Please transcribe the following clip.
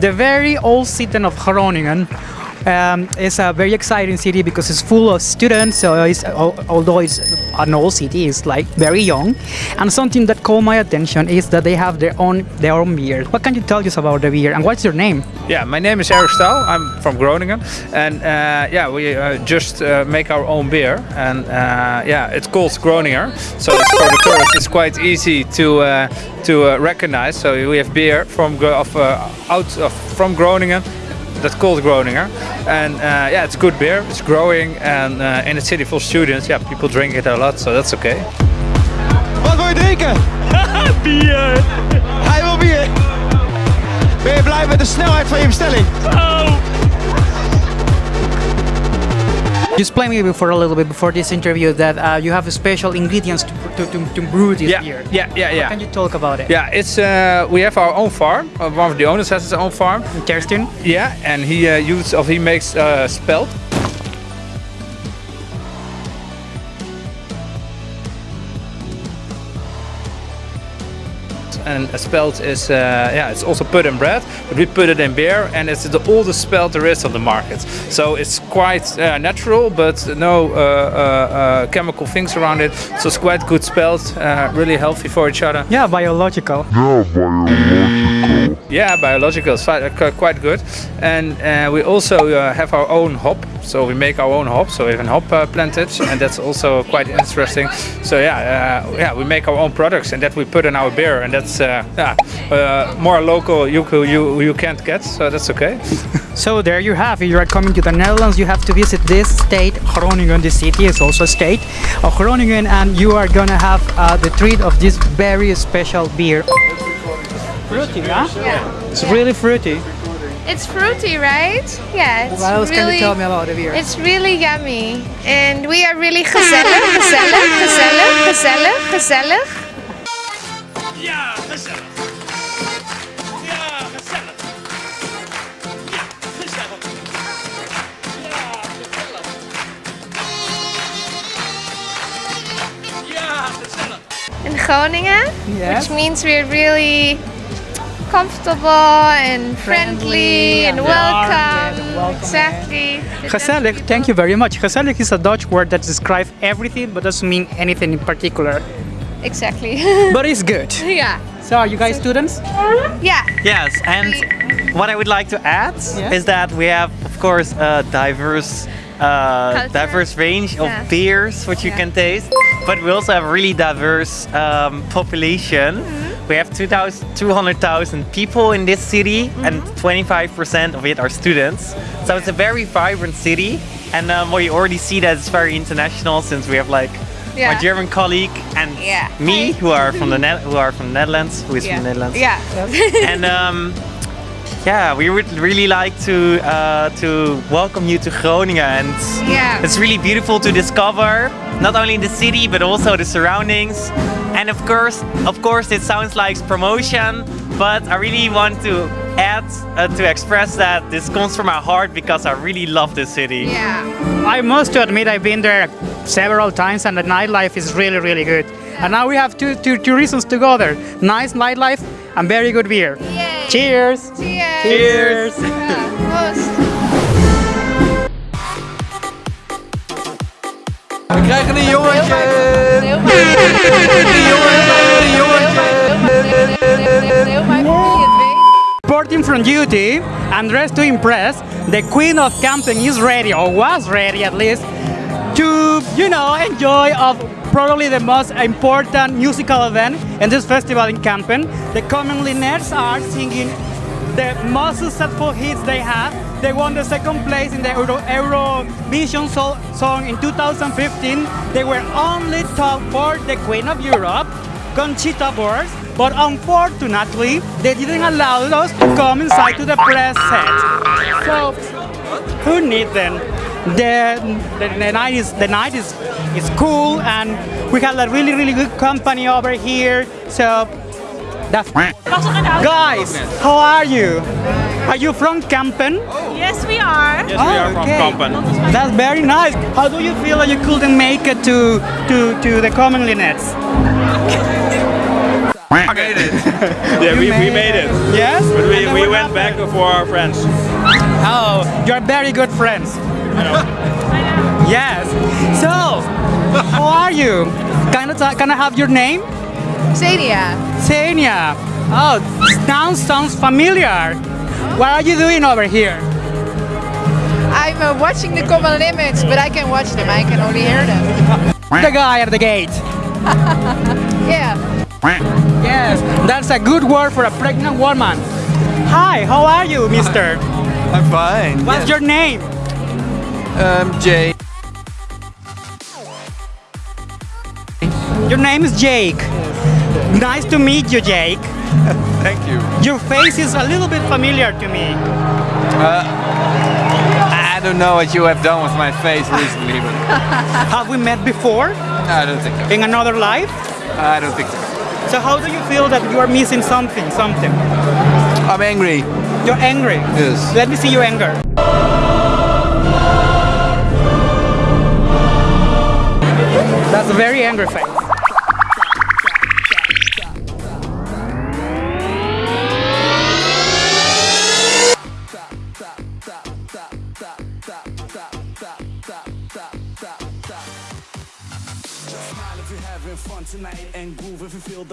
the very old city of Groningen. Um, it's a very exciting city because it's full of students. So it's, although it's an old city, it's like very young. And something that caught my attention is that they have their own their own beer. What can you tell us about the beer and what's your name? Yeah, my name is Eric Staal. I'm from Groningen, and uh, yeah, we uh, just uh, make our own beer, and uh, yeah, it's called Groninger. So for the tourists, it's quite easy to uh, to uh, recognize. So we have beer from of, out of, from Groningen that's called Groninger. And uh, yeah, it's good beer. It's growing, and uh, in a city full of students, yeah, people drink it a lot, so that's okay. Wat wil je drinken? bier! Hij wil bier! Ben je blij met de snelheid van je bestelling? Oh! You explained me before a little bit before this interview that uh, you have special ingredients to, to, to, to brew this Yeah, beer. yeah, yeah, yeah. Can you talk about it? Yeah, it's uh, we have our own farm. Uh, one of the owners has his own farm. Kirsten? Yeah, and he uh, uses of he makes uh, spelt. And a spelt is uh, yeah, it's also put in bread, but we put it in beer, and it's the oldest spelt there is on the market. So it's quite uh, natural, but no uh, uh, uh, chemical things around it. So it's quite good spelt, uh, really healthy for each other. Yeah, biological. Yeah, biological is fi- uh, quite good. And uh, we also uh, have our own hop. So we make our own hop. So we have a hop uh, plantage, and that's also quite interesting. So yeah, uh, yeah, we make our own products, and that we put in our beer, and that's uh, yeah, uh, more local. You you you can't get, so that's okay. So there you have it. You are coming to the Netherlands. You have to visit this state, Groningen. The city is also a state of Groningen, and you are gonna have uh, the treat of this very special beer. Fruity, huh? Yeah. It's really fruity. It's fruity, right? Yeah. It's What else really, can you tell me about the beer? It's really yummy. And we are really gezellig, gezellig, gezellig, gezellig, gezellig. Ja, gezellig! Ja, gezellig! Ja, gezellig! Ja, gezellig! Gezellig! In Groningen, Yes. which means we're really comfortable and friendly, and and welcome. warm, yes, and welcoming. Exactly. Gezellig, thank you very much. Gezellig is a Dutch word that describes everything but doesn't mean anything in particular. Exactly. But it's good. yeah. So are you guys students? Yeah. Yes, and what I would like to add Yes. is that we have, of course, a diverse, uh, diverse range of Yeah. beers which you Yeah. can taste, but we also have really diverse um, population. Mm-hmm. We have 2,000 200,000 people in this city, Mm-hmm. and 25% of it are students. So it's a very vibrant city, and um, you already see that it's very international since we have like. Yeah. My German colleague and Yeah. me, who are from the Net- who are from the Netherlands, who is Yeah. from the Netherlands Yeah. and um, yeah, we would really like to uh, to welcome you to Groningen, and Yeah. it's really beautiful to discover not only the city but also the surroundings. And of course, of course, it sounds like promotion, but I really want to add uh, to express that this comes from my heart because I really love this city. Yeah. I must admit I've been there several times and the nightlife is really really good. And now we have two, two, two reasons to go there. Nice nightlife and very good beer. Yay. Cheers! Cheers. Cheers! Yeah, krijgen een jongetje! Heel mijn familie het. Reporting from duty and dressed to impress, the queen of camping is ready, or was ready at least, to, you know, enjoy of probably the most important musical event in this festival in Kampen. The Common Linnets are singing the most successful hits they have. They won the second place in the Euro Eurovision so- song in 2015. They were only top for the Queen of Europe, Conchita Wurst, but unfortunately, they didn't allow us to come inside to the press set. So, who need them? The, the, the night is the night is is cool, and we have a really really good company over here. So, that's guys. How are you? Are you from Kampen? Yes, we are. Yes, we are from okay. Kampen. That's very nice. How do you feel that you couldn't make it to to to the Common Linnets? made it. Yeah, we, we made made it. Yes? But we, we what went back happened? for our friends. Oh, you're very good friends. Yes. So, how are you? Can I, can I have your name? Xenia. Xenia. Oh, sounds sounds familiar. What are you doing over here? I'm uh, watching the Common Linnets, but I can watch them. I can only hear them. The guy at the gate. Yeah. Yes, that's a good word for a pregnant woman. Hi, how are you, mister? I'm fine. What's your name? Um, Jay. Your name is Jake. Nice to meet you, Jake. Thank you. Your face is a little bit familiar to me. I don't know what you have done with my face recently, but Have we met before I don't think so. in another life? I don't think so. So how do you feel that you are missing something, something? I'm angry. You're angry. Yes. Let me see your anger. That's a very angry face. you feel the